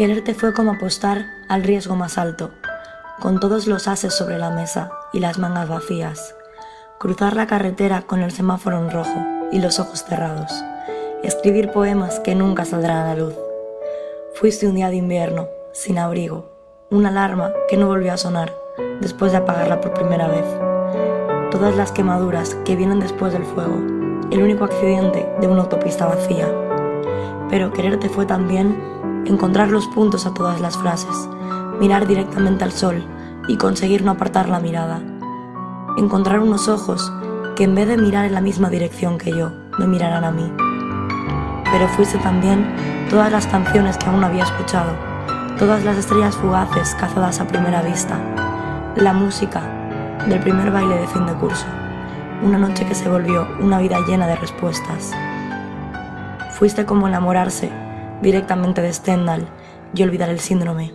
Quererte fue como apostar al riesgo más alto, con todos los ases sobre la mesa y las mangas vacías. Cruzar la carretera con el semáforo en rojo y los ojos cerrados. Escribir poemas que nunca saldrán a la luz. Fuiste un día de invierno, sin abrigo, una alarma que no volvió a sonar después de apagarla por primera vez. Todas las quemaduras que vienen después del fuego, el único accidente de una autopista vacía. Pero quererte fue también encontrar los puntos a todas las frases, mirar directamente al sol y conseguir no apartar la mirada. Encontrar unos ojos que en vez de mirar en la misma dirección que yo, me miraran a mí. Pero fuiste también todas las canciones que aún había escuchado, todas las estrellas fugaces cazadas a primera vista, la música del primer baile de fin de curso, una noche que se volvió una vida llena de respuestas. Fuiste como enamorarse directamente de Stendhal y olvidar el síndrome.